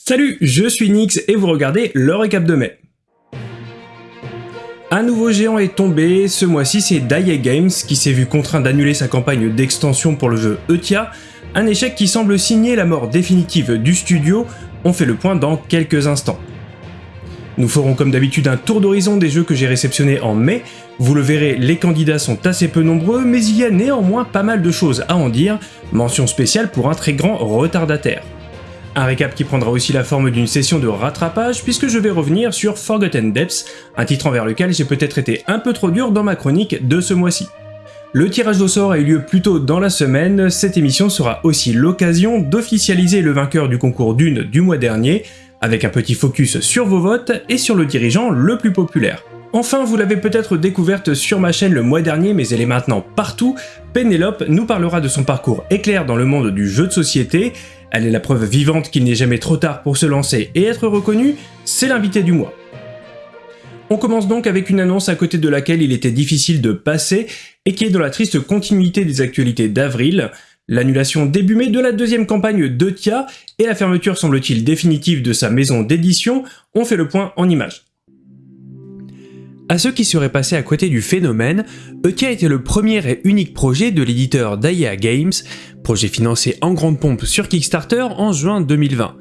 Salut, je suis Nix et vous regardez le récap de mai. Un nouveau géant est tombé, ce mois-ci c'est Daya Games qui s'est vu contraint d'annuler sa campagne d'extension pour le jeu Eutia, un échec qui semble signer la mort définitive du studio, on fait le point dans quelques instants. Nous ferons comme d'habitude un tour d'horizon des jeux que j'ai réceptionnés en mai, vous le verrez les candidats sont assez peu nombreux mais il y a néanmoins pas mal de choses à en dire, mention spéciale pour un très grand retardataire. Un récap qui prendra aussi la forme d'une session de rattrapage puisque je vais revenir sur Forgotten Depths, un titre envers lequel j'ai peut-être été un peu trop dur dans ma chronique de ce mois-ci. Le tirage au sort a eu lieu plus tôt dans la semaine, cette émission sera aussi l'occasion d'officialiser le vainqueur du concours d'une du mois dernier, avec un petit focus sur vos votes et sur le dirigeant le plus populaire. Enfin, vous l'avez peut-être découverte sur ma chaîne le mois dernier, mais elle est maintenant partout, Pénélope nous parlera de son parcours éclair dans le monde du jeu de société, elle est la preuve vivante qu'il n'est jamais trop tard pour se lancer et être reconnu, c'est l'invité du mois. On commence donc avec une annonce à côté de laquelle il était difficile de passer et qui est dans la triste continuité des actualités d'avril, l'annulation début mai de la deuxième campagne de Tia et la fermeture semble-t-il définitive de sa maison d'édition, on fait le point en images. À ceux qui seraient passés à côté du phénomène, Eutia était le premier et unique projet de l'éditeur Daya Games, projet financé en grande pompe sur Kickstarter en juin 2020.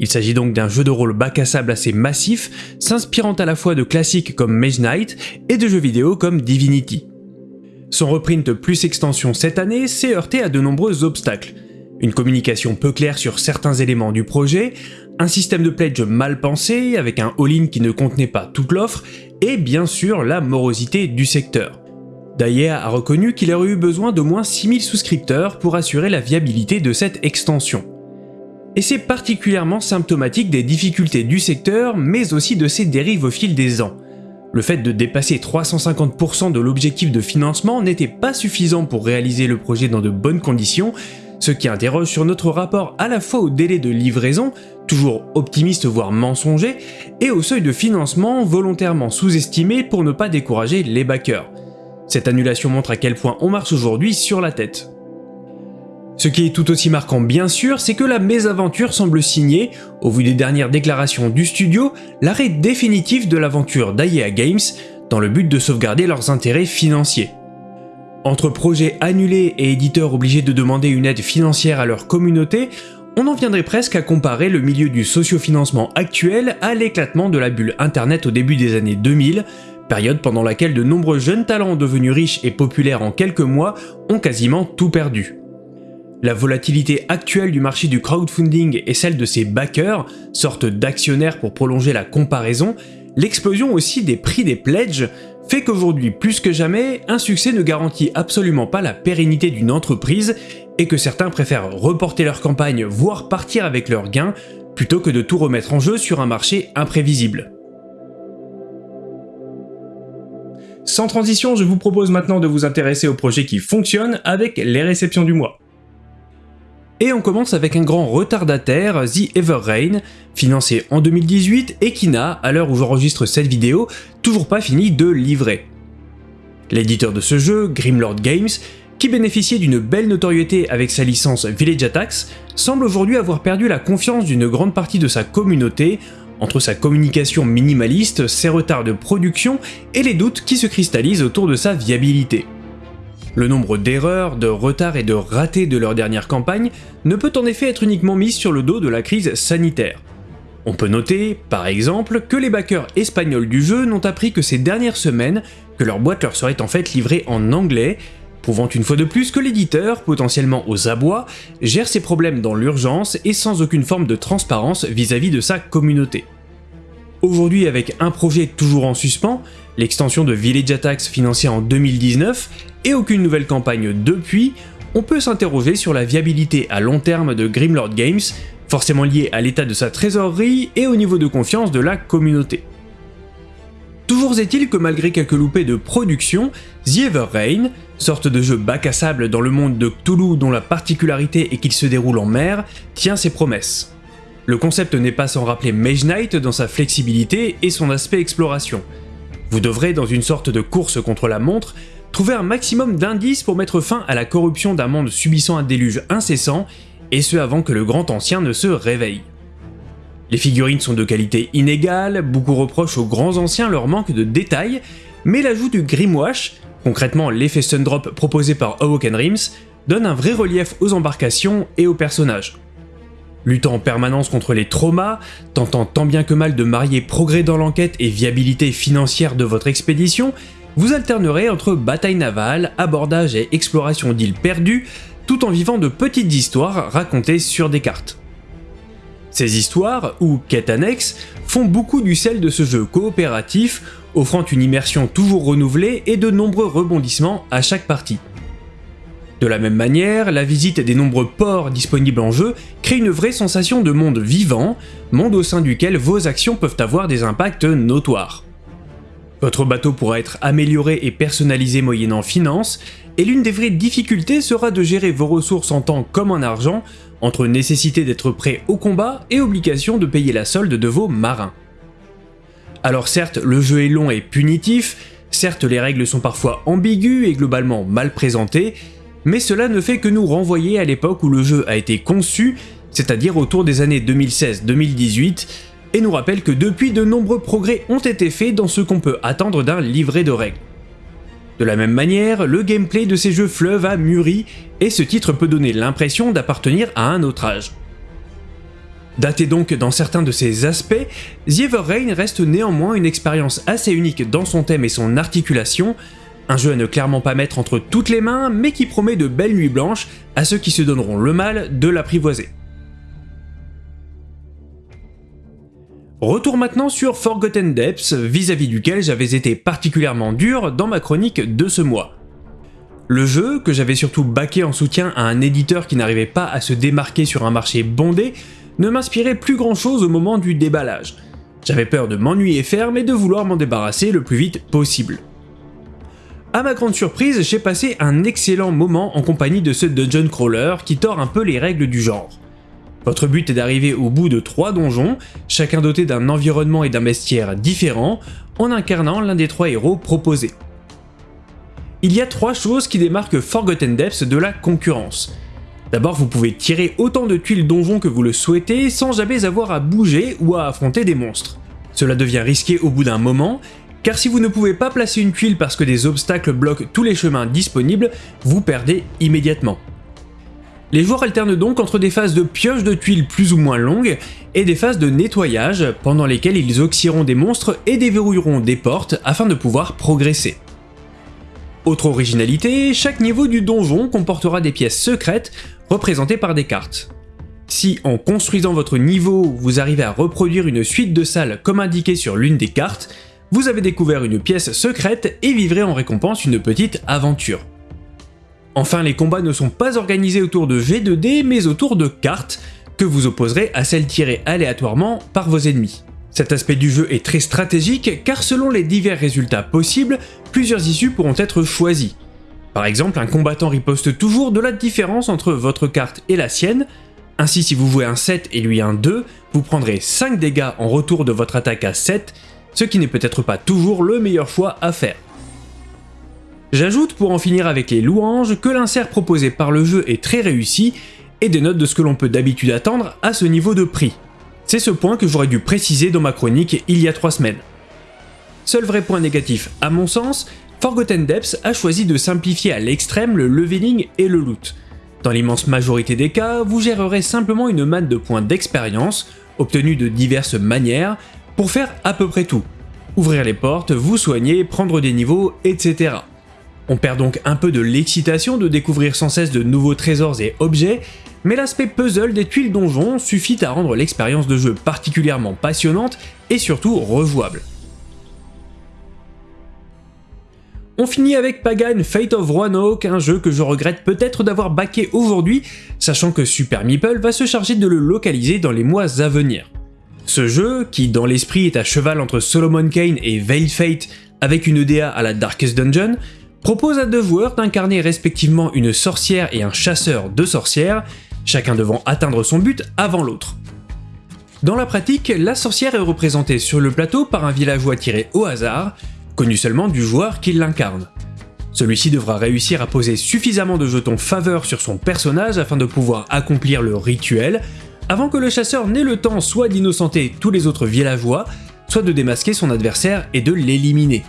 Il s'agit donc d'un jeu de rôle bac à sable assez massif, s'inspirant à la fois de classiques comme Mage Knight et de jeux vidéo comme Divinity. Son reprint plus extension cette année s'est heurté à de nombreux obstacles. Une communication peu claire sur certains éléments du projet, un système de pledge mal pensé avec un all-in qui ne contenait pas toute l'offre, et bien sûr la morosité du secteur. Daya a reconnu qu'il aurait eu besoin d'au moins 6000 souscripteurs pour assurer la viabilité de cette extension. Et c'est particulièrement symptomatique des difficultés du secteur, mais aussi de ses dérives au fil des ans. Le fait de dépasser 350% de l'objectif de financement n'était pas suffisant pour réaliser le projet dans de bonnes conditions, ce qui interroge sur notre rapport à la fois au délai de livraison, toujours optimiste voire mensonger, et au seuil de financement volontairement sous-estimé pour ne pas décourager les backers. Cette annulation montre à quel point on marche aujourd'hui sur la tête. Ce qui est tout aussi marquant bien sûr, c'est que la mésaventure semble signer, au vu des dernières déclarations du studio, l'arrêt définitif de l'aventure d'AEA Games dans le but de sauvegarder leurs intérêts financiers. Entre projets annulés et éditeurs obligés de demander une aide financière à leur communauté, on en viendrait presque à comparer le milieu du sociofinancement actuel à l'éclatement de la bulle internet au début des années 2000, période pendant laquelle de nombreux jeunes talents devenus riches et populaires en quelques mois ont quasiment tout perdu. La volatilité actuelle du marché du crowdfunding et celle de ses backers, sorte d'actionnaires pour prolonger la comparaison, l'explosion aussi des prix des pledges, fait qu'aujourd'hui plus que jamais, un succès ne garantit absolument pas la pérennité d'une entreprise et que certains préfèrent reporter leur campagne voire partir avec leurs gains plutôt que de tout remettre en jeu sur un marché imprévisible. Sans transition, je vous propose maintenant de vous intéresser au projet qui fonctionne avec les réceptions du mois. Et on commence avec un grand retardataire, The Ever Rain, financé en 2018 et qui n'a, à l'heure où j'enregistre cette vidéo, toujours pas fini de livrer. L'éditeur de ce jeu, Grimlord Games, qui bénéficiait d'une belle notoriété avec sa licence Village Attacks, semble aujourd'hui avoir perdu la confiance d'une grande partie de sa communauté entre sa communication minimaliste, ses retards de production et les doutes qui se cristallisent autour de sa viabilité. Le nombre d'erreurs, de retards et de ratés de leur dernière campagne ne peut en effet être uniquement mis sur le dos de la crise sanitaire. On peut noter, par exemple, que les backers espagnols du jeu n'ont appris que ces dernières semaines que leur boîte leur serait en fait livrée en anglais, prouvant une fois de plus que l'éditeur, potentiellement aux abois, gère ses problèmes dans l'urgence et sans aucune forme de transparence vis-à-vis -vis de sa communauté. Aujourd'hui avec un projet toujours en suspens, l'extension de Village Attacks financée en 2019 et aucune nouvelle campagne depuis, on peut s'interroger sur la viabilité à long terme de Grimlord Games, forcément liée à l'état de sa trésorerie et au niveau de confiance de la communauté. Toujours est-il que malgré quelques loupés de production, The Ever Rain, sorte de jeu bac à sable dans le monde de Cthulhu dont la particularité est qu'il se déroule en mer, tient ses promesses. Le concept n'est pas sans rappeler Mage Knight dans sa flexibilité et son aspect exploration. Vous devrez, dans une sorte de course contre la montre, trouver un maximum d'indices pour mettre fin à la corruption d'un monde subissant un déluge incessant, et ce avant que le grand ancien ne se réveille. Les figurines sont de qualité inégale, beaucoup reprochent aux grands anciens leur manque de détails, mais l'ajout du Grimwash, concrètement l'effet Sundrop proposé par Awoken Rims, donne un vrai relief aux embarcations et aux personnages. Luttant en permanence contre les traumas, tentant tant bien que mal de marier progrès dans l'enquête et viabilité financière de votre expédition, vous alternerez entre bataille navale, abordage et exploration d'îles perdues, tout en vivant de petites histoires racontées sur des cartes. Ces histoires, ou quêtes annexes, font beaucoup du sel de ce jeu coopératif, offrant une immersion toujours renouvelée et de nombreux rebondissements à chaque partie. De la même manière, la visite des nombreux ports disponibles en jeu crée une vraie sensation de monde vivant, monde au sein duquel vos actions peuvent avoir des impacts notoires. Votre bateau pourra être amélioré et personnalisé moyennant finance, et l'une des vraies difficultés sera de gérer vos ressources en temps comme en argent, entre nécessité d'être prêt au combat et obligation de payer la solde de vos marins. Alors certes, le jeu est long et punitif, certes les règles sont parfois ambiguës et globalement mal présentées, mais cela ne fait que nous renvoyer à l'époque où le jeu a été conçu, c'est-à-dire autour des années 2016-2018, et nous rappelle que depuis de nombreux progrès ont été faits dans ce qu'on peut attendre d'un livret de règles. De la même manière, le gameplay de ces jeux fleuves a mûri, et ce titre peut donner l'impression d'appartenir à un autre âge. Daté donc dans certains de ses aspects, The Ever reste néanmoins une expérience assez unique dans son thème et son articulation, un jeu à ne clairement pas mettre entre toutes les mains, mais qui promet de belles nuits blanches à ceux qui se donneront le mal de l'apprivoiser. Retour maintenant sur Forgotten Depths, vis-à-vis duquel j'avais été particulièrement dur dans ma chronique de ce mois. Le jeu, que j'avais surtout baqué en soutien à un éditeur qui n'arrivait pas à se démarquer sur un marché bondé, ne m'inspirait plus grand chose au moment du déballage. J'avais peur de m'ennuyer ferme et de vouloir m'en débarrasser le plus vite possible. A ma grande surprise, j'ai passé un excellent moment en compagnie de ce dungeon crawler qui tord un peu les règles du genre. Votre but est d'arriver au bout de trois donjons, chacun doté d'un environnement et d'un bestiaire différents, en incarnant l'un des trois héros proposés. Il y a trois choses qui démarquent Forgotten Depths de la concurrence. D'abord, vous pouvez tirer autant de tuiles donjon que vous le souhaitez sans jamais avoir à bouger ou à affronter des monstres. Cela devient risqué au bout d'un moment, car si vous ne pouvez pas placer une tuile parce que des obstacles bloquent tous les chemins disponibles, vous perdez immédiatement. Les joueurs alternent donc entre des phases de pioche de tuiles plus ou moins longues et des phases de nettoyage pendant lesquelles ils oxyront des monstres et déverrouilleront des portes afin de pouvoir progresser. Autre originalité, chaque niveau du donjon comportera des pièces secrètes représentées par des cartes. Si en construisant votre niveau, vous arrivez à reproduire une suite de salles comme indiqué sur l'une des cartes, vous avez découvert une pièce secrète et vivrez en récompense une petite aventure. Enfin, les combats ne sont pas organisés autour de G2D, mais autour de cartes, que vous opposerez à celles tirées aléatoirement par vos ennemis. Cet aspect du jeu est très stratégique car selon les divers résultats possibles, plusieurs issues pourront être choisies. Par exemple, un combattant riposte toujours de la différence entre votre carte et la sienne, ainsi si vous jouez un 7 et lui un 2, vous prendrez 5 dégâts en retour de votre attaque à 7 ce qui n'est peut-être pas toujours le meilleur choix à faire. J'ajoute pour en finir avec les louanges que l'insert proposé par le jeu est très réussi et dénote de ce que l'on peut d'habitude attendre à ce niveau de prix. C'est ce point que j'aurais dû préciser dans ma chronique il y a 3 semaines. Seul vrai point négatif, à mon sens, Forgotten Depths a choisi de simplifier à l'extrême le leveling et le loot. Dans l'immense majorité des cas, vous gérerez simplement une manne de points d'expérience, obtenus de diverses manières, pour faire à peu près tout. Ouvrir les portes, vous soigner, prendre des niveaux, etc. On perd donc un peu de l'excitation de découvrir sans cesse de nouveaux trésors et objets, mais l'aspect puzzle des tuiles donjon suffit à rendre l'expérience de jeu particulièrement passionnante et surtout rejouable. On finit avec Pagan Fate of Roanoke, un jeu que je regrette peut-être d'avoir baqué aujourd'hui, sachant que Super Meeple va se charger de le localiser dans les mois à venir. Ce jeu, qui dans l'esprit est à cheval entre Solomon Kane et Veil Fate avec une EDA à la Darkest Dungeon, propose à deux joueurs d'incarner respectivement une sorcière et un chasseur de sorcières, chacun devant atteindre son but avant l'autre. Dans la pratique, la sorcière est représentée sur le plateau par un villageois tiré au hasard, connu seulement du joueur qui l'incarne. Celui-ci devra réussir à poser suffisamment de jetons faveur sur son personnage afin de pouvoir accomplir le rituel, avant que le chasseur n'ait le temps soit d'innocenter tous les autres villageois, soit de démasquer son adversaire et de l'éliminer.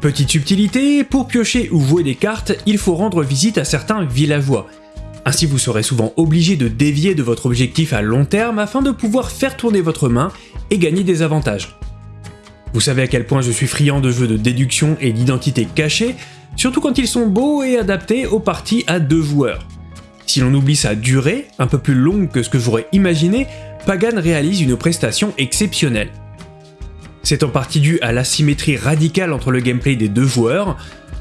Petite subtilité, pour piocher ou jouer des cartes, il faut rendre visite à certains villageois. Ainsi vous serez souvent obligé de dévier de votre objectif à long terme afin de pouvoir faire tourner votre main et gagner des avantages. Vous savez à quel point je suis friand de jeux de déduction et d'identité cachée, surtout quand ils sont beaux et adaptés aux parties à deux joueurs. Si l'on oublie sa durée, un peu plus longue que ce que j'aurais imaginé, Pagan réalise une prestation exceptionnelle. C'est en partie dû à l'asymétrie radicale entre le gameplay des deux joueurs.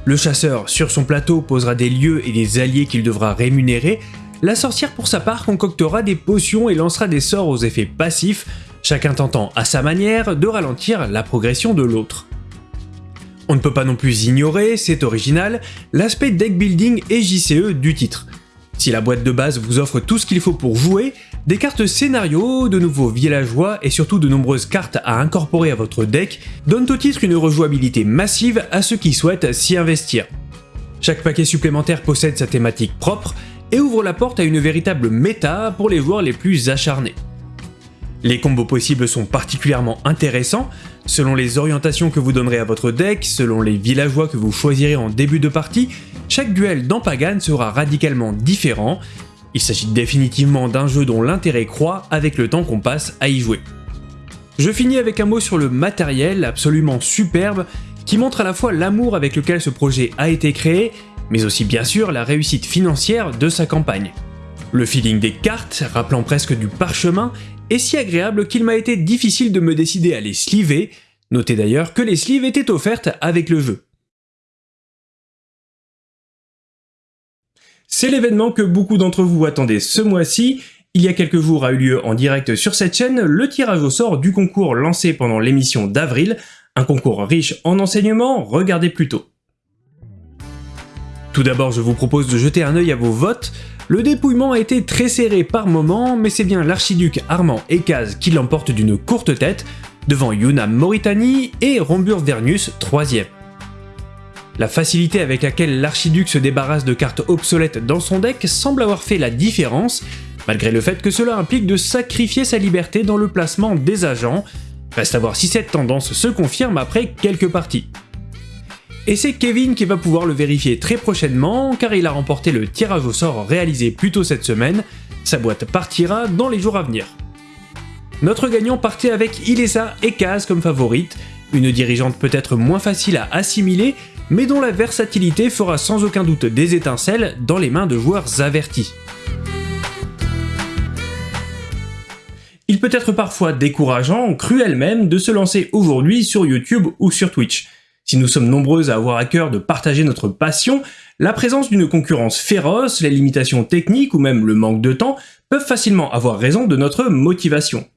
Le chasseur, sur son plateau, posera des lieux et des alliés qu'il devra rémunérer. La sorcière, pour sa part, concoctera des potions et lancera des sorts aux effets passifs, chacun tentant, à sa manière, de ralentir la progression de l'autre. On ne peut pas non plus ignorer, c'est original, l'aspect deck building et JCE du titre. Si la boîte de base vous offre tout ce qu'il faut pour jouer, des cartes scénario, de nouveaux villageois et surtout de nombreuses cartes à incorporer à votre deck donnent au titre une rejouabilité massive à ceux qui souhaitent s'y investir. Chaque paquet supplémentaire possède sa thématique propre et ouvre la porte à une véritable méta pour les joueurs les plus acharnés. Les combos possibles sont particulièrement intéressants, selon les orientations que vous donnerez à votre deck, selon les villageois que vous choisirez en début de partie, chaque duel dans Pagan sera radicalement différent, il s'agit définitivement d'un jeu dont l'intérêt croît avec le temps qu'on passe à y jouer. Je finis avec un mot sur le matériel absolument superbe qui montre à la fois l'amour avec lequel ce projet a été créé, mais aussi bien sûr la réussite financière de sa campagne. Le feeling des cartes, rappelant presque du parchemin, est si agréable qu'il m'a été difficile de me décider à les sliver, notez d'ailleurs que les sleeves étaient offertes avec le jeu. C'est l'événement que beaucoup d'entre vous attendaient ce mois-ci. Il y a quelques jours a eu lieu en direct sur cette chaîne le tirage au sort du concours lancé pendant l'émission d'avril, un concours riche en enseignements, regardez plutôt. Tout d'abord, je vous propose de jeter un œil à vos votes. Le dépouillement a été très serré par moments, mais c'est bien l'archiduc Armand Ekaz qui l'emporte d'une courte tête, devant Yuna Mauritanie et Rombur Vernius 3ème. La facilité avec laquelle l'archiduc se débarrasse de cartes obsolètes dans son deck semble avoir fait la différence, malgré le fait que cela implique de sacrifier sa liberté dans le placement des agents. Reste à voir si cette tendance se confirme après quelques parties. Et c'est Kevin qui va pouvoir le vérifier très prochainement, car il a remporté le tirage au sort réalisé plus tôt cette semaine, sa boîte partira dans les jours à venir. Notre gagnant partait avec Ilesa et Kaz comme favorite, une dirigeante peut-être moins facile à assimiler, mais dont la versatilité fera sans aucun doute des étincelles dans les mains de joueurs avertis. Il peut être parfois décourageant, cruel même, de se lancer aujourd'hui sur YouTube ou sur Twitch. Si nous sommes nombreux à avoir à cœur de partager notre passion, la présence d'une concurrence féroce, les limitations techniques ou même le manque de temps peuvent facilement avoir raison de notre motivation.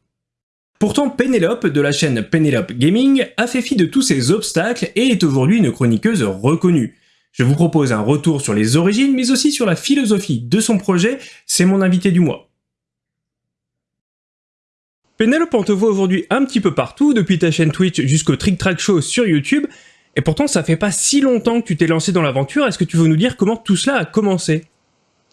Pourtant, Penelope de la chaîne Penelope Gaming a fait fi de tous ces obstacles et est aujourd'hui une chroniqueuse reconnue. Je vous propose un retour sur les origines, mais aussi sur la philosophie de son projet, c'est mon invité du mois. Penelope, on te voit aujourd'hui un petit peu partout, depuis ta chaîne Twitch jusqu'au Trick Track Show sur YouTube, et pourtant ça fait pas si longtemps que tu t'es lancé dans l'aventure, est-ce que tu veux nous dire comment tout cela a commencé?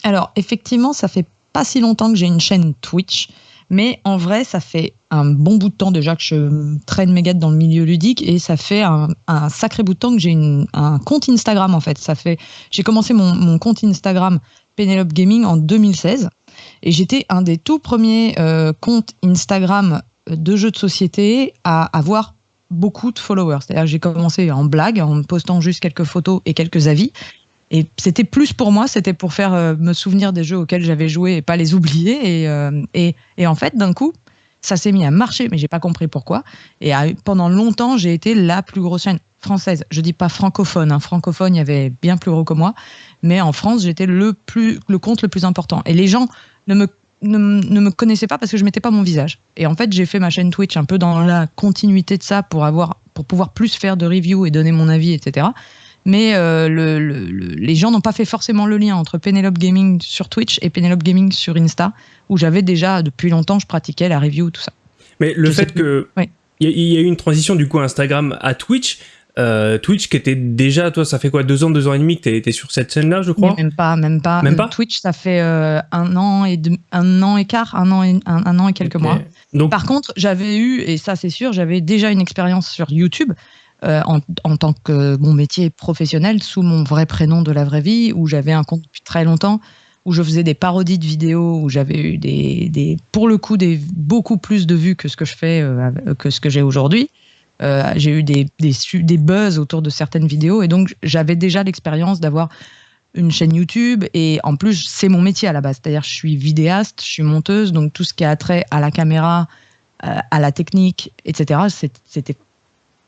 Alors effectivement, ça fait pas si longtemps que j'ai une chaîne Twitch, mais en vrai, ça fait un bon bout de temps déjà que je traîne mes gâtes dans le milieu ludique et ça fait un, sacré bout de temps que j'ai un compte Instagram en fait. Ça fait, j'ai commencé mon, compte Instagram Penelope Gaming en 2016 et j'étais un des tout premiers euh, comptes Instagram de jeux de société à avoir beaucoup de followers. C'est-à-dire j'ai commencé en blague, en postant juste quelques photos et quelques avis. Et c'était plus pour moi, c'était pour faire euh, me souvenir des jeux auxquels j'avais joué et pas les oublier. Et, euh, et, et en fait, d'un coup, ça s'est mis à marcher, mais j'ai pas compris pourquoi. Et pendant longtemps, j'ai été la plus grosse chaîne française. Je dis pas francophone. Hein. Francophone, il y avait bien plus gros que moi. Mais en France, j'étais le le compte le plus important. Et les gens ne me ne, ne, me connaissaient pas parce que je mettais pas mon visage. Et en fait, j'ai fait ma chaîne Twitch un peu dans la continuité de ça pour avoir, pour pouvoir plus faire de reviews et donner mon avis, etc mais euh, le, les gens n'ont pas fait forcément le lien entre Penelope Gaming sur Twitch et Penelope Gaming sur Insta, où j'avais déjà depuis longtemps, je pratiquais la review, tout ça. Mais le fait que il y, a eu une transition du coup Instagram à Twitch, euh, Twitch qui était déjà, toi, ça fait quoi, deux ans, deux ans et demi que tu étais sur cette scène-là, je crois Même pas, même pas. Même pas Twitch, ça fait euh, un an et un an et quart, un an et, un, an et quelques mois. Donc... Par contre, j'avais eu, et ça c'est sûr, j'avais déjà une expérience sur YouTube. Euh, en, en, tant que mon métier professionnel sous mon vrai prénom de la vraie vie, où j'avais un compte depuis très longtemps, où je faisais des parodies de vidéos, où j'avais eu des, des, pour le coup, des beaucoup plus de vues que ce que je fais, que ce que j'ai aujourd'hui. Euh, j'ai eu des, buzz autour de certaines vidéos et donc j'avais déjà l'expérience d'avoir une chaîne YouTube et en plus c'est mon métier à la base, c'est-à-dire je suis vidéaste, je suis monteuse, donc tout ce qui a trait à la caméra, euh, à la technique, etc. C'était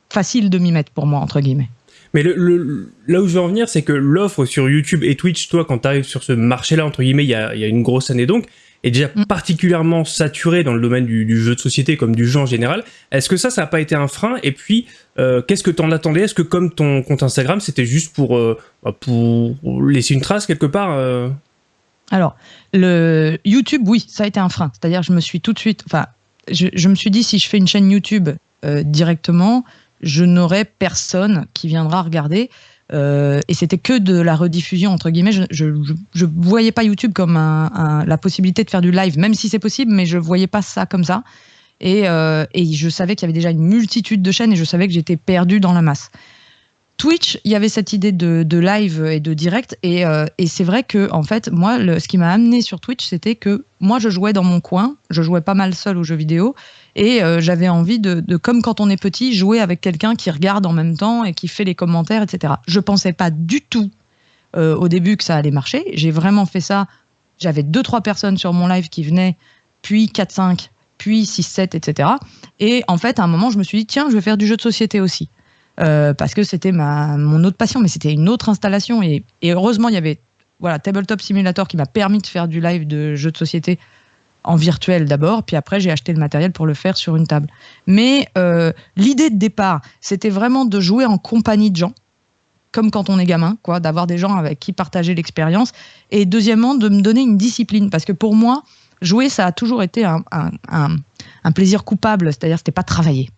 facile de m'y mettre pour moi entre guillemets. Mais là où je veux en venir, c'est que l'offre sur YouTube et Twitch, toi, quand tu arrives sur ce marché-là, entre guillemets, il y a, une grosse année donc, est déjà mm. particulièrement saturé dans le domaine du, jeu de société comme du jeu en général. Est-ce que ça, ça n'a pas été un frein? Et puis, euh, qu'est-ce que tu en attendais? Est-ce que comme ton compte Instagram, c'était juste pour, euh, pour laisser une trace quelque part euh? Alors, le YouTube, oui, ça a été un frein. C'est-à-dire, je me suis tout de suite, enfin, je, je, me suis dit, si je fais une chaîne YouTube directement, je n'aurai personne qui viendra regarder. Euh, et c'était que de la rediffusion entre guillemets. Je, je, voyais pas YouTube comme la possibilité de faire du live, même si c'est possible, mais je voyais pas ça comme ça. Et, euh, et je savais qu'il y avait déjà une multitude de chaînes et je savais que j'étais perdu dans la masse. Twitch, il y avait cette idée de, live et de direct, et, euh, et c'est vrai que en fait, moi, ce qui m'a amené sur Twitch, c'était que moi, je jouais dans mon coin, je jouais pas mal seul aux jeux vidéo, et euh, j'avais envie de, de, comme quand on est petit, jouer avec quelqu'un qui regarde en même temps et qui fait les commentaires, etc. Je pensais pas du tout euh, au début que ça allait marcher. J'ai vraiment fait ça. J'avais deux trois personnes sur mon live qui venaient, puis 4 5, puis 6 7, etc. Et en fait, à un moment, je me suis dit tiens, je vais faire du jeu de société aussi. Euh, parce que c'était ma mon autre passion, mais c'était une autre installation et, heureusement il y avait voilà Tabletop Simulator qui m'a permis de faire du live de jeux de société en virtuel d'abord, puis après j'ai acheté le matériel pour le faire sur une table. Mais euh, l'idée de départ, c'était vraiment de jouer en compagnie de gens, comme quand on est gamin, quoi, d'avoir des gens avec qui partager l'expérience. Et deuxièmement, de me donner une discipline, parce que pour moi, jouer, ça a toujours été un, un plaisir coupable, c'est-à-dire c'était pas travailler.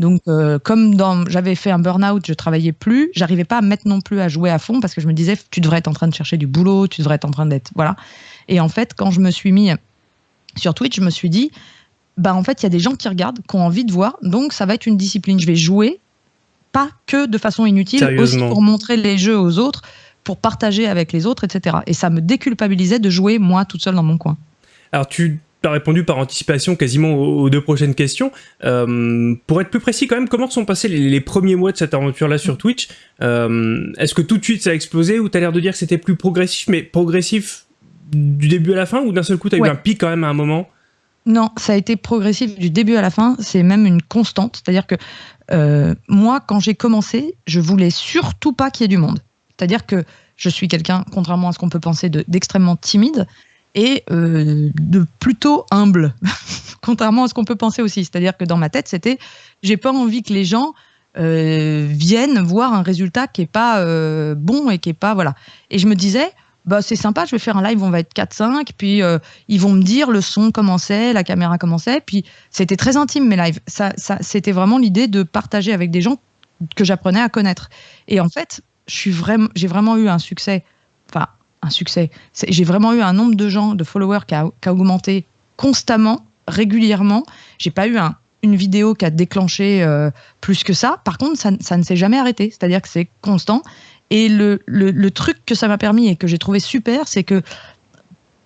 Donc, euh, comme j'avais fait un burn-out, je travaillais plus, j'arrivais pas à mettre non plus à jouer à fond parce que je me disais, tu devrais être en train de chercher du boulot, tu devrais être en train d'être, voilà. Et en fait, quand je me suis mis sur Twitch, je me suis dit, bah en fait, il y a des gens qui regardent, qui ont envie de voir, donc ça va être une discipline. Je vais jouer, pas que de façon inutile, aussi pour montrer les jeux aux autres, pour partager avec les autres, etc. Et ça me déculpabilisait de jouer moi toute seule dans mon coin. Alors tu as répondu par anticipation quasiment aux, deux prochaines questions. Euh, pour être plus précis quand même, comment sont passés les, premiers mois de cette aventure-là sur Twitch? Euh, Est-ce que tout de suite ça a explosé ou tu as l'air de dire que c'était plus progressif, mais progressif du début à la fin ou d'un seul coup tu as eu un pic quand même à un moment? Non, ça a été progressif du début à la fin. C'est même une constante. C'est-à-dire que euh, moi, quand j'ai commencé, je voulais surtout pas qu'il y ait du monde. C'est-à-dire que je suis quelqu'un, contrairement à ce qu'on peut penser, d'extrêmement timide et euh, de plutôt humble, contrairement à ce qu'on peut penser aussi. C'est-à-dire que dans ma tête, c'était, j'ai pas envie que les gens euh, viennent voir un résultat qui est pas bon et qui est pas voilà. Et je me disais, bah, c'est sympa, je vais faire un live, on va être 4-5, puis euh, ils vont me dire le son commençait, la caméra commençait, puis c'était très intime mes lives. Ça, c'était vraiment l'idée de partager avec des gens que j'apprenais à connaître. Et en fait, je suis vraiment, j'ai vraiment eu un succès, enfin un succès, j'ai vraiment eu un nombre de gens, de followers qui a, augmenté constamment, régulièrement. J'ai pas eu un, une vidéo qui a déclenché euh, plus que ça. Par contre, ça, ça ne s'est jamais arrêté, c'est-à-dire que c'est constant. Et le, le, le truc que ça m'a permis et que j'ai trouvé super, c'est que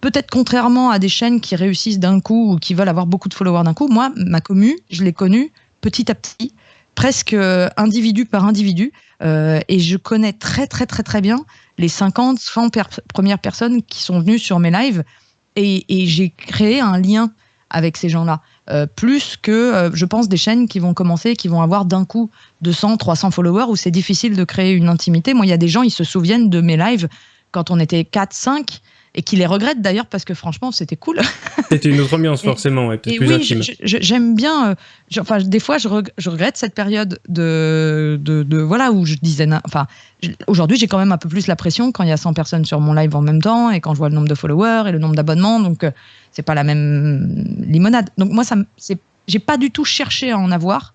peut-être contrairement à des chaînes qui réussissent d'un coup ou qui veulent avoir beaucoup de followers d'un coup, moi, ma commu, je l'ai connue petit à petit, presque euh, individu par individu, euh, et je connais très très très très bien les 50, 100 premières personnes qui sont venues sur mes lives, et, j'ai créé un lien avec ces gens-là. Euh, plus que, euh, je pense, des chaînes qui vont commencer, qui vont avoir d'un coup 200, 300 followers, où c'est difficile de créer une intimité. Moi, il y a des gens, ils se souviennent de mes lives quand on était 4, 5, et qui les regrettent d'ailleurs parce que franchement c'était cool. C'était une autre ambiance forcément, et, plus oui, J'aime bien. Euh, enfin, des fois je, regrette cette période de, de, voilà où je disais. Enfin, aujourd'hui j'ai quand même un peu plus la pression quand il y a 100 personnes sur mon live en même temps et quand je vois le nombre de followers et le nombre d'abonnements, donc c'est pas la même limonade. Donc moi ça, j'ai pas du tout cherché à en avoir.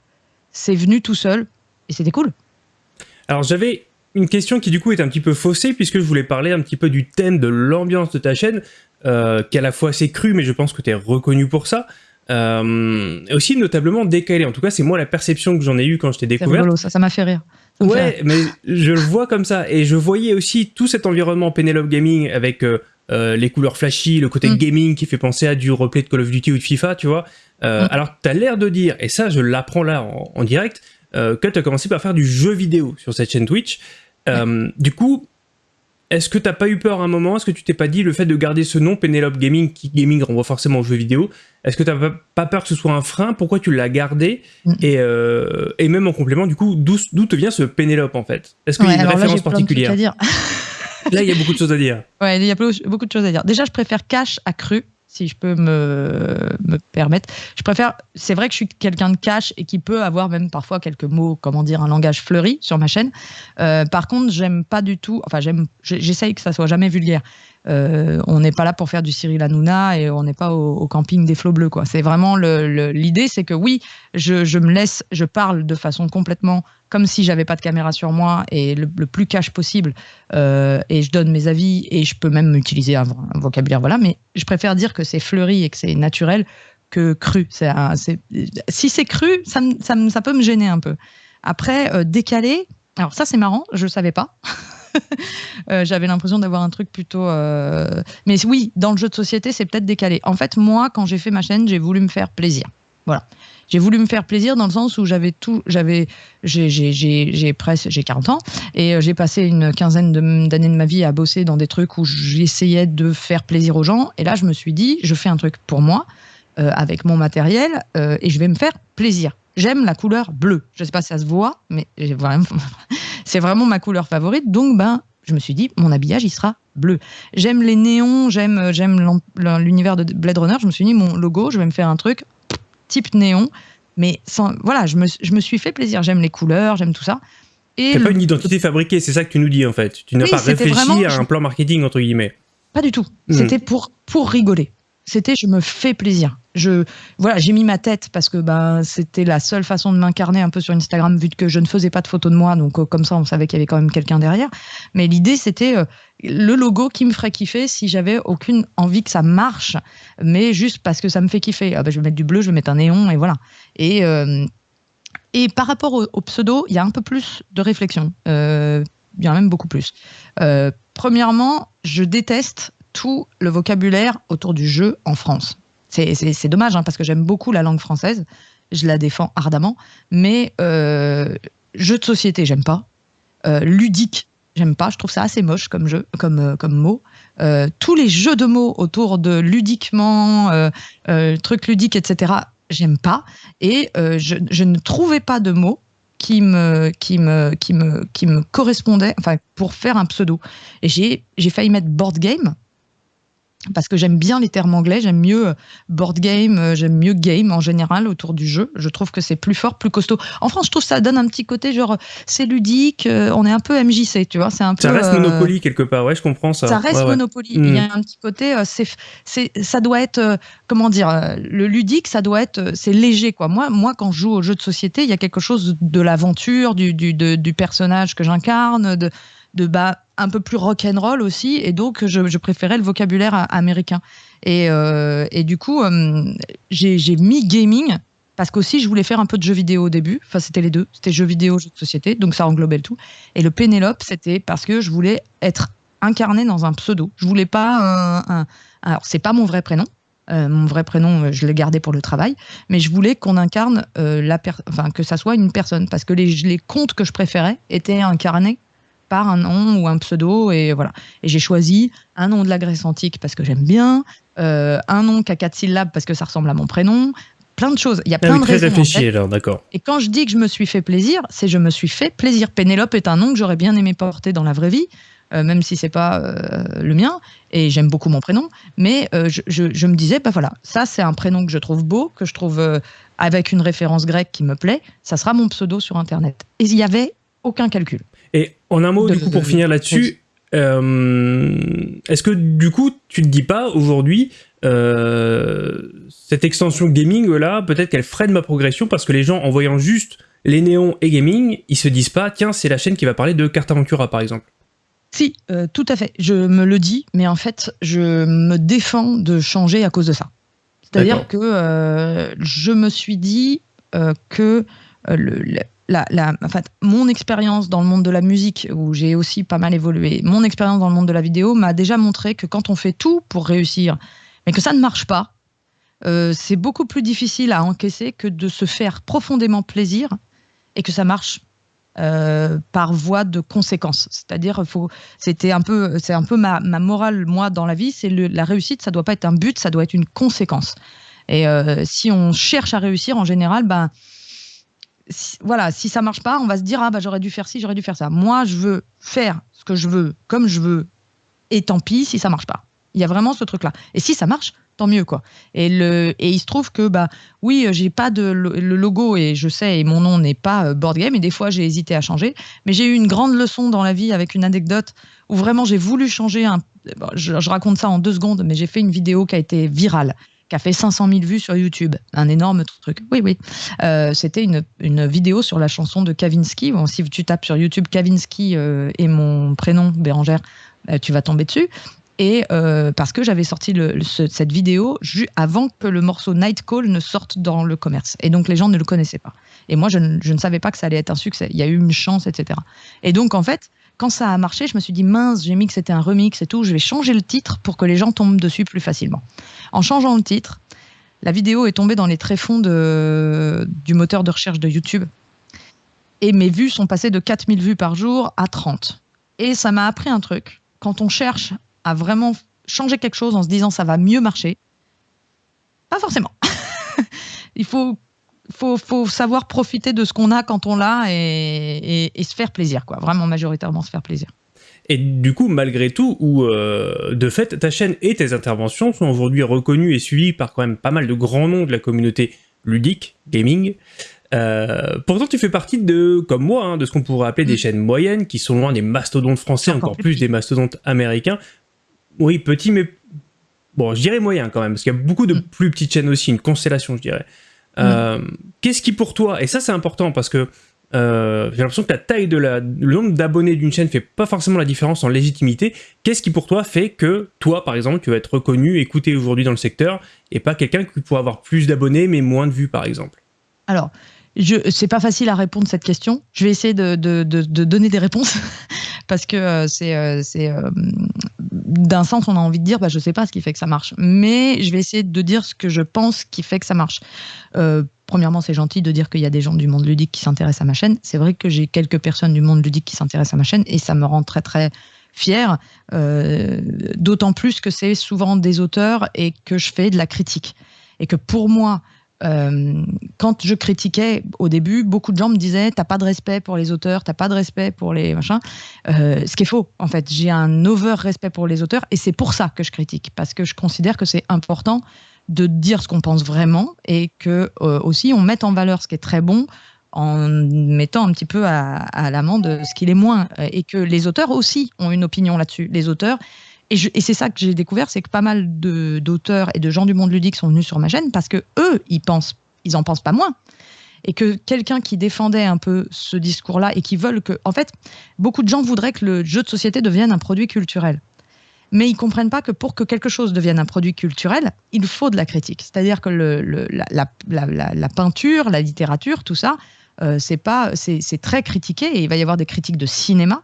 C'est venu tout seul et c'était cool. Alors j'avais une question qui du coup est un petit peu faussée puisque je voulais parler un petit peu du thème de l'ambiance de ta chaîne, euh, qui à la fois assez cru, mais je pense que tu es reconnu pour ça. Euh, aussi notablement décalé. En tout cas, c'est moi la perception que j'en ai eue quand je t'ai découvert. ça, ça m'a fait rire. Ouais, mais je le vois comme ça. Et je voyais aussi tout cet environnement Penelope Gaming avec euh, euh, les couleurs flashy, le côté mm. gaming qui fait penser à du replay de Call of Duty ou de FIFA, tu vois. Euh, mm. Alors, tu as l'air de dire, et ça, je l'apprends là en, direct, que tu as commencé par faire du jeu vidéo sur cette chaîne Twitch. Du coup, est-ce que t'as pas eu peur à un moment? Est-ce que tu t'es pas dit le fait de garder ce nom Penelope Gaming, qui gaming renvoie forcément aux jeux vidéo, est-ce que t'as pas peur que ce soit un frein? Pourquoi tu l'as gardé? Mm. et, euh, et, même en complément, du coup, d'où te vient ce Penelope en fait? Est-ce qu'il y a une référence particulière? Là, il y a beaucoup de choses à dire. Ouais, il y a beaucoup de choses à dire. Déjà, je préfère cash à cru si je peux me, me permettre. Je préfère, c'est vrai que je suis quelqu'un de cash et qui peut avoir même parfois quelques mots, comment dire, un langage fleuri sur ma chaîne. Euh, par contre, j'aime pas du tout, enfin, j'aime, j'essaye que ça soit jamais vulgaire. Euh, on n'est pas là pour faire du Cyril Hanouna et on n'est pas au, camping des flots bleus. Quoi. C'est vraiment l'idée, c'est que oui, je, me laisse, je parle de façon complètement comme si j'avais pas de caméra sur moi et le, plus cash possible. Euh, et je donne mes avis et je peux même utiliser un, vocabulaire, voilà. Mais je préfère dire que c'est fleuri et que c'est naturel que cru. si c'est cru, ça, ça, peut me gêner un peu. Après, euh, décalé, alors ça c'est marrant, je ne savais pas. Euh, j'avais l'impression d'avoir un truc plutôt. Euh, mais oui, dans le jeu de société, c'est peut-être décalé. En fait, moi, quand j'ai fait ma chaîne, j'ai voulu me faire plaisir. Voilà. J'ai voulu me faire plaisir dans le sens où j'avais tout, j'avais, j'ai presque, j'ai 40 ans et euh, j'ai passé une quinzaine d'années de, ma vie à bosser dans des trucs où j'essayais de faire plaisir aux gens. Et là, je me suis dit, je fais un truc pour moi, avec mon matériel, et je vais me faire plaisir. J'aime la couleur bleue. Je sais pas si ça se voit, mais c'est vraiment ma couleur favorite. Donc, ben, je me suis dit, mon habillage, il sera bleu. J'aime les néons, j'aime, j'aime l'univers de Blade Runner. Je me suis dit, mon logo, je vais me faire un truc type néon. Mais sans, voilà, je me, je me suis fait plaisir. J'aime les couleurs, j'aime tout ça. Et pas une identité fabriquée, c'est ça que tu nous dis en fait. Tu n'as pas réfléchi à un plan marketing entre guillemets. Pas du tout. Hmm. C'était pour, pour rigoler c'était je me fais plaisir. Je voilà, j'ai mis ma tête parce que bah, c'était la seule façon de m'incarner un peu sur Instagram vu que je ne faisais pas de photos de moi, donc euh, comme ça on savait qu'il y avait quand même quelqu'un derrière. Mais l'idée c'était euh, le logo qui me ferait kiffer si j'avais aucune envie que ça marche, mais juste parce que ça me fait kiffer. Ah bah, je vais mettre du bleu, je vais mettre un néon et voilà. Et euh, et par rapport au, pseudo, il y a un peu plus de réflexion. il y a même beaucoup plus. premièrement, je déteste tout le vocabulaire autour du jeu en France. C'est dommage, hein, parce que j'aime beaucoup la langue française, je la défends ardemment, mais euh, jeu de société, j'aime pas. Euh, ludique, j'aime pas, je trouve ça assez moche comme jeu, comme, euh, comme mot. tous les jeux de mots autour de ludiquement, truc ludique, etc., j'aime pas. Et je, je, ne trouvais pas de mots qui me, qui me, qui me, qui me correspondait, enfin, pour faire un pseudo. Et j'ai failli mettre board game, parce que j'aime bien les termes anglais, j'aime mieux euh, board game, euh, j'aime mieux game en général autour du jeu. Je trouve que c'est plus fort, plus costaud. En France, je trouve que ça donne un petit côté genre c'est ludique, euh, on est un peu MJC, tu vois, c'est un peu. Ça reste Monopoly quelque part, ouais, je comprends ça. Ça reste Monopoly. Il y a mm. un petit côté, c'est, c'est, ça doit être, comment dire, le ludique, ça doit être, c'est léger quoi. Moi, moi, quand je joue aux jeux de société, il y a quelque chose de l'aventure, du, du, du personnage que j'incarne, de de bas un peu plus rock'n'roll aussi, et donc je, préférais le vocabulaire américain. Et, euh, et du coup, euh, j'ai mis gaming parce qu'aussi je voulais faire un peu de jeux vidéo au début. Enfin, c'était les deux. C'était jeux vidéo, jeux de société, donc ça englobait le tout. Et le Pénélope, c'était parce que je voulais être incarné dans un pseudo. Je voulais pas un. alors, c'est pas mon vrai prénom. Euh, mon vrai prénom, je l'ai gardé pour le travail, mais je voulais qu'on incarne la enfin que ça soit une personne, parce que les, les contes que je préférais étaient incarnés par un nom ou un pseudo et voilà. Et j'ai choisi un nom de la Grèce antique parce que j'aime bien, euh, un nom qui a quatre syllabes parce que ça ressemble à mon prénom, plein de choses. Il y a plein de très réfléchi alors, d'accord. Et quand je dis que je me suis fait plaisir, c'est je me suis fait plaisir. Pénélope est un nom que j'aurais bien aimé porter dans la vraie vie. Euh, même si c'est pas euh, le mien, et j'aime beaucoup mon prénom, mais je, je, me disais, bah voilà, ça c'est un prénom que je trouve beau, que je trouve avec une référence grecque qui me plaît, ça sera mon pseudo sur Internet. Et il y avait aucun calcul. Et en un mot, du coup, pour finir là-dessus, euh, est-ce que du coup, tu te dis pas aujourd'hui, euh, cette extension gaming là, peut-être qu'elle freine ma progression parce que les gens, en voyant juste les néons et gaming, ils se disent pas, tiens, c'est la chaîne qui va parler de Carte Aventura, par exemple. Si, euh, tout à fait. Je me le dis, mais en fait, je me défends de changer à cause de ça. C'est-à-dire que euh, je me suis dit euh, que le, la, mon expérience dans le monde de la musique, où j'ai aussi pas mal évolué, mon expérience dans le monde de la vidéo m'a déjà montré que quand on fait tout pour réussir, mais que ça ne marche pas, c'est beaucoup plus difficile à encaisser que de se faire profondément plaisir et que ça marche euh, par voie de conséquence. C'est-à-dire, c'était un peu, c'est un peu ma, morale moi dans la vie, c'est la réussite, ça doit pas être un but, ça doit être une conséquence. Et euh, si on cherche à réussir, en général, ben voilà, si ça marche pas, on va se dire ah bah j'aurais dû faire ci, j'aurais dû faire ça. Moi, je veux faire ce que je veux, comme je veux, et tant pis si ça marche pas. Il y a vraiment ce truc-là. Et si ça marche, tant mieux quoi. Et le et il se trouve que bah oui, j'ai pas de le logo et je sais et mon nom n'est pas euh, board game et des fois j'ai hésité à changer, mais j'ai eu une grande leçon dans la vie avec une anecdote où vraiment j'ai voulu changer un je, raconte ça en deux secondes, mais j'ai fait une vidéo qui a été virale qui a fait 500 000 vues sur YouTube. Un énorme truc. Oui, oui. Euh, c'était une, une, vidéo sur la chanson de Kavinsky. Bon, si tu tapes sur YouTube Kavinsky euh, et mon prénom, Bérangère, tu vas tomber dessus et euh, parce que j'avais sorti cette vidéo avant que le morceau Night Call ne sorte dans le commerce. Et donc les gens ne le connaissaient pas. Et moi, je ne, savais pas que ça allait être un succès. Il y a eu une chance, etc. Et donc, en fait, quand ça a marché, je me suis dit, mince, j'ai mis que c'était un remix et tout, je vais changer le titre pour que les gens tombent dessus plus facilement. En changeant le titre, la vidéo est tombée dans les tréfonds du moteur de recherche de YouTube. Et mes vues sont passées de 4000 vues par jour à 30. Et ça m'a appris un truc. Quand on cherche à vraiment changer quelque chose en se disant ça va mieux marcher Pas forcément. Il faut, faut, faut, savoir profiter de ce qu'on a quand on l'a et, et, se faire plaisir, quoi. Vraiment majoritairement se faire plaisir. Et du coup, malgré tout, ou euh, de fait, ta chaîne et tes interventions sont aujourd'hui reconnues et suivies par quand même pas mal de grands noms de la communauté ludique, gaming. Euh, pourtant, tu fais partie de, comme moi, hein, de ce qu'on pourrait appeler des mm. chaînes moyennes, qui sont loin des mastodontes français, encore, plus, des mastodontes américains. Oui, petit, mais bon, je dirais moyen quand même, parce qu'il y a beaucoup de mm. plus petites chaînes aussi, une constellation, je dirais. Euh, qu'est-ce qui pour toi, et ça c'est important parce que euh, j'ai l'impression que la taille de la, le nombre d'abonnés d'une chaîne fait pas forcément la différence en légitimité. Qu'est-ce qui pour toi fait que toi, par exemple, tu vas être reconnu, écouté aujourd'hui dans le secteur, et pas quelqu'un qui pourrait avoir plus d'abonnés mais moins de vues, par exemple? Alors, je, c'est pas facile à répondre à cette question. Je vais essayer de, de, de, de donner des réponses parce que euh, c'est, c'est d'un sens, on a envie de dire, bah, je sais pas ce qui fait que ça marche. Mais je vais essayer de dire ce que je pense qui fait que ça marche. Euh, premièrement, c'est gentil de dire qu'il y a des gens du monde ludique qui s'intéressent à ma chaîne. C'est vrai que j'ai quelques personnes du monde ludique qui s'intéressent à ma chaîne et ça me rend très très fière. Euh, d'autant plus que c'est souvent des auteurs et que je fais de la critique. Et que pour moi, euh, quand je critiquais au début, beaucoup de gens me disaient t'as pas de respect pour les auteurs, t'as pas de respect pour les machins. Euh, ce qui est faux, en fait. J'ai un over respect pour les auteurs et c'est pour ça que je critique parce que je considère que c'est important de dire ce qu'on pense vraiment et que euh, aussi on mette en valeur ce qui est très bon en mettant un petit peu à, l'amende ce qui est moins et que les auteurs aussi ont une opinion là-dessus. Les auteurs et, c'est ça que j'ai découvert, c'est que pas mal d'auteurs et de gens du monde ludique sont venus sur ma chaîne parce que eux, ils pensent, ils en pensent pas moins. Et que quelqu'un qui défendait un peu ce discours-là et qui veulent que, en fait, beaucoup de gens voudraient que le jeu de société devienne un produit culturel. Mais ils comprennent pas que pour que quelque chose devienne un produit culturel, il faut de la critique. C'est-à-dire que la, peinture, la littérature, tout ça, euh, c'est pas, c'est très critiqué et il va y avoir des critiques de cinéma.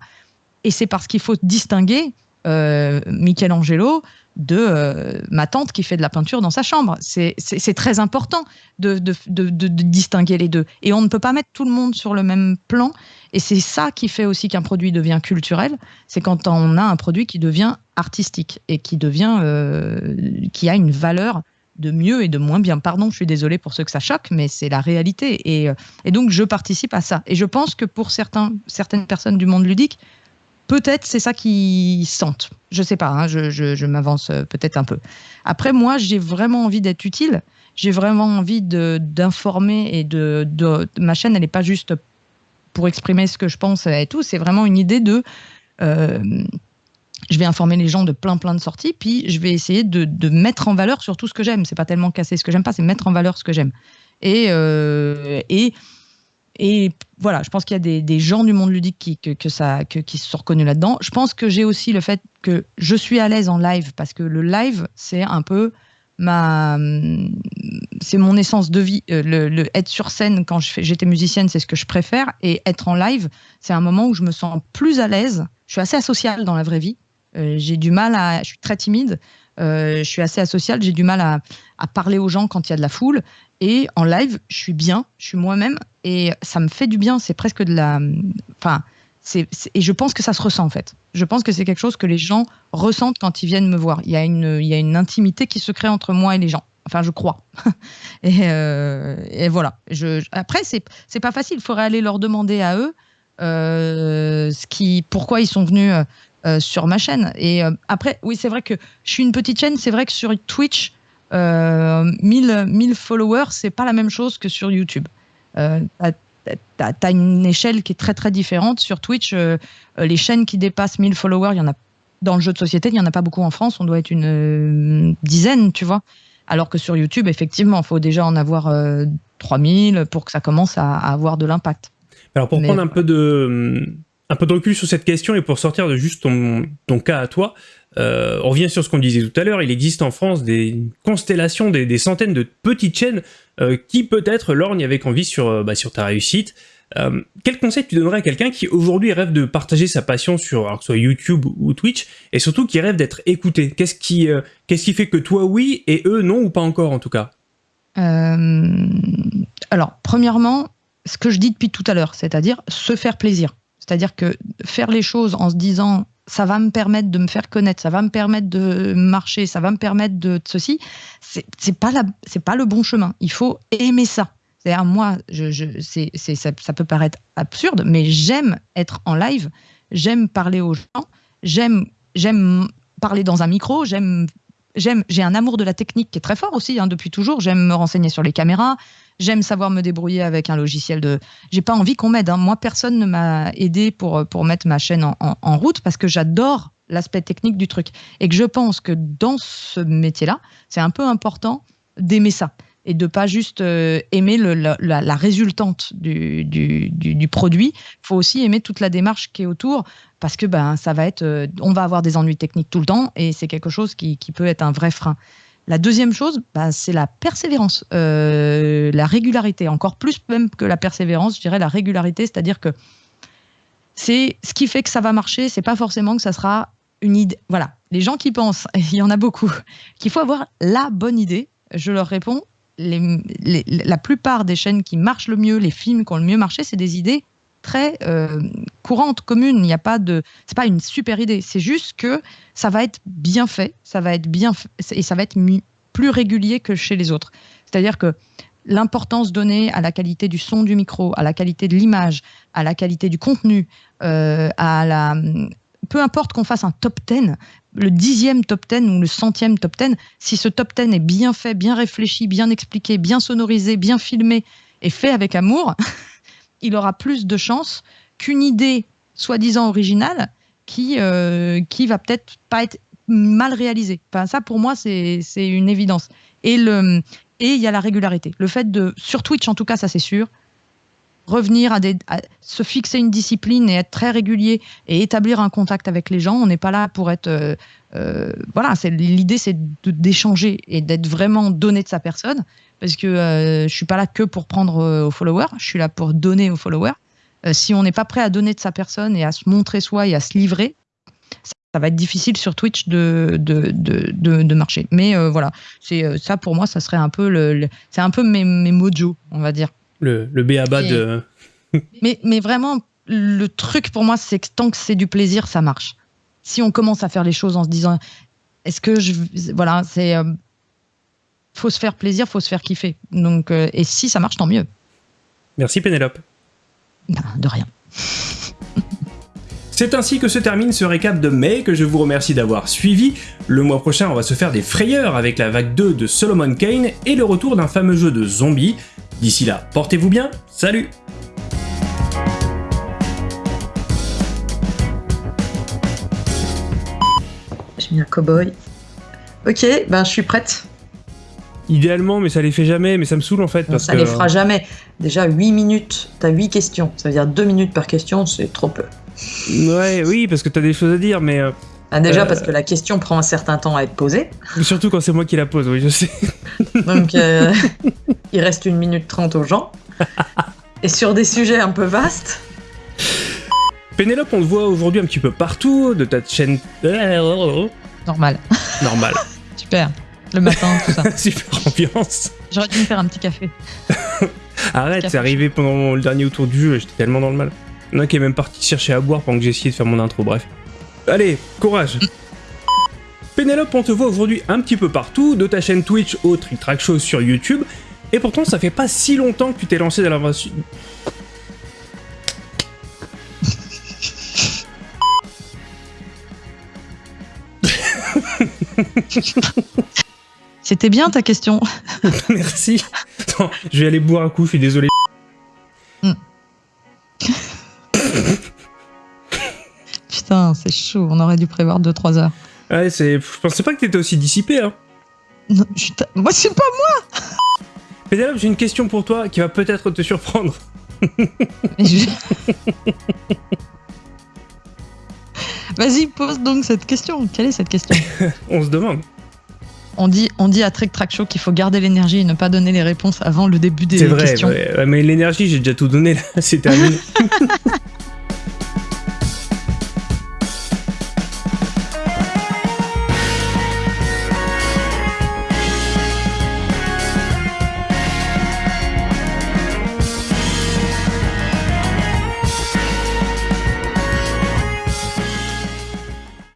Et c'est parce qu'il faut distinguer euh, Michelangelo de euh, ma tante qui fait de la peinture dans sa chambre. C'est très important de, distinguer les deux. Et on ne peut pas mettre tout le monde sur le même plan. Et c'est ça qui fait aussi qu'un produit devient culturel. C'est quand on a un produit qui devient artistique et qui devient, euh, qui a une valeur de mieux et de moins bien. Pardon, je suis désolée pour ceux que ça choque, mais c'est la réalité. Et, et, donc, je participe à ça. Et je pense que pour certains, certaines personnes du monde ludique, Peut-être c'est ça qu'ils sentent. Je sais pas, hein, je, m'avance euh, peut-être un peu. Après, moi, j'ai vraiment envie d'être utile. J'ai vraiment envie d'informer et de, Ma chaîne, elle n'est pas juste pour exprimer ce que je pense et tout. C'est vraiment une idée de. Euh, je vais informer les gens de plein plein de sorties, puis je vais essayer de, mettre en valeur surtout ce que j'aime. C'est pas tellement casser ce que j'aime pas, c'est mettre en valeur ce que j'aime. Et, euh, et et voilà, je pense qu'il y a des, gens du monde ludique qui, se sont reconnus là-dedans. Je pense que j'ai aussi le fait que je suis à l'aise en live parce que le live, c'est un peu ma, c'est mon essence de vie. Euh, le, être sur scène quand j'étais musicienne, c'est ce que je préfère, et être en live, c'est un moment où je me sens plus à l'aise. Je suis assez asociale dans la vraie vie. Euh, j'ai du mal à, je suis très timide. Euh, je suis assez asociale, j'ai du mal à, parler aux gens quand il y a de la foule. Et en live, je suis bien, je suis moi-même et ça me fait du bien. C'est presque de la. Enfin, c'est, et je pense que ça se ressent en fait. Je pense que c'est quelque chose que les gens ressentent quand ils viennent me voir. Il y a une, il y a une intimité qui se crée entre moi et les gens. Enfin, je crois. et, euh, et, voilà. Après, c'est, c'est pas facile. Il faudrait aller leur demander à eux euh, ce qui, pourquoi ils sont venus euh, sur ma chaîne. Et après, oui, c'est vrai que je suis une petite chaîne. C'est vrai que sur Twitch, 1000, euh, 1000 followers, c'est pas la même chose que sur YouTube. Euh, t'as as une échelle qui est très très différente. Sur Twitch, euh, les chaînes qui dépassent 1000 followers, il y en a dans le jeu de société, il n'y en a pas beaucoup en France, on doit être une dizaine, tu vois. Alors que sur YouTube, effectivement, il faut déjà en avoir 3000 pour que ça commence à, avoir de l'impact. Alors pour prendre un peu de un peu de recul sur cette question et pour sortir de juste ton, cas à toi, euh, on revient sur ce qu'on disait tout à l'heure, il existe en France des constellations, des, centaines de petites chaînes euh, qui peut-être lorgnent avec envie sur, euh, bah, ta réussite. quel conseil tu donnerais à quelqu'un qui aujourd'hui rêve de partager sa passion sur soit YouTube ou Twitch et surtout qui rêve d'être écouté? Qu'est-ce qui fait que toi oui et eux non ou pas encore en tout cas? Alors premièrement, ce que je dis depuis tout à l'heure, c'est-à-dire se faire plaisir. C'est-à-dire que faire les choses en se disant ça va me permettre de me faire connaître, ça va me permettre de marcher, ça va me permettre de, ceci, c'est pas c'est pas le bon chemin. Il faut aimer ça. Moi, c'est, ça, ça, peut paraître absurde, mais j'aime être en live, j'aime parler aux gens, j'aime, j'aime parler dans un micro, j'aime, j'aime, j'ai un amour de la technique qui est très fort aussi hein, depuis toujours. J'aime me renseigner sur les caméras, J'aime savoir me débrouiller avec un logiciel de. J'ai pas envie qu'on m'aide. Hein. Moi, personne ne m'a aidé pour, pour mettre ma chaîne en, en, route parce que j'adore l'aspect technique du truc. Et que je pense que dans ce métier-là, c'est un peu important d'aimer ça et de pas juste euh, aimer la, résultante du, du, du, du produit. Il faut aussi aimer toute la démarche qui est autour parce que ben ça va être, euh, on va avoir des ennuis techniques tout le temps et c'est quelque chose qui, qui peut être un vrai frein. La deuxième chose, bah, c'est la persévérance, euh, la régularité, encore plus même que la persévérance, je dirais la régularité, c'est-à-dire que c'est ce qui fait que ça va marcher, c'est pas forcément que ça sera une idée. Voilà, les gens qui pensent, il y en a beaucoup, qu'il faut avoir la bonne idée, je leur réponds, la plupart des chaînes qui marchent le mieux, les films qui ont le mieux marché, c'est des idées très euh, courante, commune. Il n'y a pas de, c'est pas une super idée. C'est juste que ça va être bien fait, ça va être bien et ça va être plus régulier que chez les autres. C'est-à-dire que l'importance donnée à la qualité du son du micro, à la qualité de l'image, à la qualité du contenu, euh, à la peu importe qu'on fasse un top 10, le dixième top 10 ou le centième top 10, si ce top 10 est bien fait, bien réfléchi, bien expliqué, bien sonorisé, bien filmé et fait avec amour, il aura plus de chances qu'une idée soi-disant originale qui, euh, qui va peut-être pas être mal réalisée. Enfin, ça, pour moi, c'est une évidence. Et le et il y a la régularité. Le fait de, sur Twitch en tout cas, ça c'est sûr, revenir à, des, se fixer une discipline et être très régulier et établir un contact avec les gens. On n'est pas là pour être, euh, euh voilà, c'est l'idée c'est d'échanger et d'être vraiment donné de sa personne parce que euh, je suis pas là que pour prendre euh, aux followers, je suis là pour donner aux followers. Si on n'est pas prêt à donner de sa personne et à se montrer soi et à se livrer, ça, va être difficile sur Twitch de, de, de, de, marcher. Mais voilà, c'est ça pour moi, ça serait un peu le, c'est un peu mes, mes mojo, on va dire. Le, le béaba de. mais, mais vraiment, le truc pour moi, c'est que tant que c'est du plaisir, ça marche. Si on commence à faire les choses en se disant, est-ce que je, voilà, c'est, faut se faire plaisir, faut se faire kiffer. Donc, euh, et si ça marche, tant mieux. Merci Pénélope. Ben, de rien. C'est ainsi que se termine ce récap de mai que je vous remercie d'avoir suivi. Le mois prochain, on va se faire des frayeurs avec la vague 2 de Solomon Kane et le retour d'un fameux jeu de zombies. D'ici là, portez-vous bien, salut J'ai mis un cowboy. Ok, ben je suis prête. idéalement, mais ça les fait jamais, mais ça me saoule en fait. Non, Parce ça que... les fera jamais. Déjà, 8 minutes, t'as 8 questions. Ça veut dire 2 minutes par question, c'est trop peu. Ouais, oui, parce que t'as des choses à dire, mais euh, Ah, déjà, Euh. parce que la question prend un certain temps à être posée. surtout quand c'est moi qui la pose, oui, je sais. Donc, euh, il reste 1 minute 30 aux gens. Et sur des sujets un peu vastes, Pénélope, on te voit aujourd'hui un petit peu partout, de ta chaîne. normal. Normal. Super. Le matin, tout ça. Super ambiance. J'aurais dû me faire un petit café. Arrête, c'est arrivé pendant le dernier tour du jeu, j'étais tellement dans le mal. Il y en a qui est même parti chercher à boire pendant que j'ai essayé de faire mon intro, bref. Allez, courage Pénélope, on te voit aujourd'hui un petit peu partout, de ta chaîne Twitch au Trick Track Show sur YouTube, et pourtant ça fait pas si longtemps que tu t'es lancé dans l'aventure... C'était bien ta question. Merci Attends, je vais aller boire un coup, je suis désolé. Putain, c'est chaud. On aurait dû prévoir 2-3 heures. Ouais, c'est... Je pensais pas que t'étais aussi dissipé, hein. Non, je Moi, c'est pas moi. Pénélope, j'ai une question pour toi qui va peut-être te surprendre. Je- Vas-y, pose donc cette question. Quelle est cette question? On se demande. on dit, on dit à Trick Track Show qu'il faut garder l'énergie et ne pas donner les réponses avant le début des C'est vrai, questions. ouais, ouais, mais l'énergie, j'ai déjà tout donné là, c'est terminé.